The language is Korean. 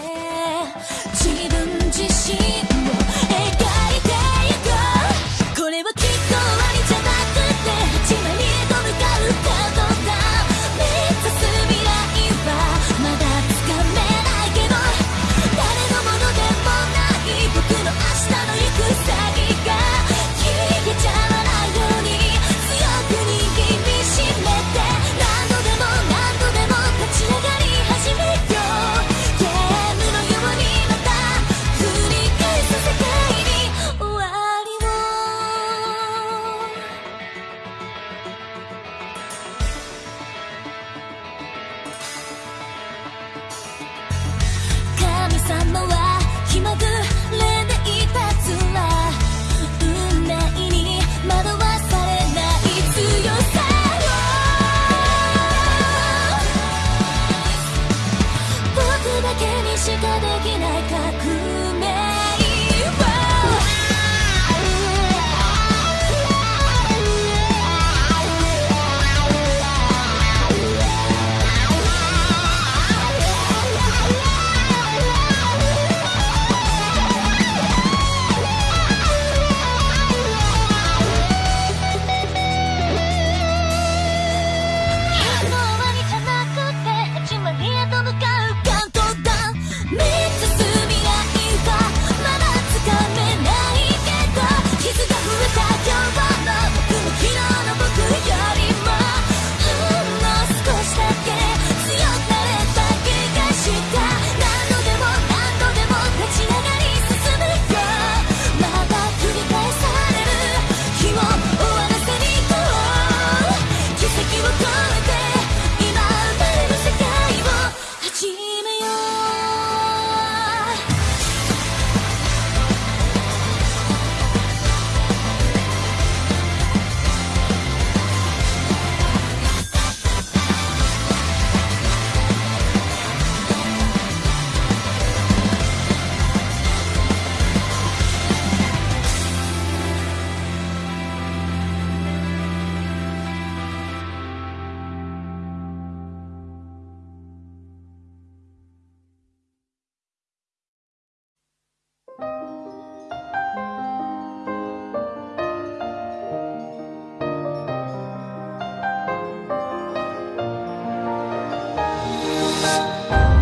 때 지른 짓이 Música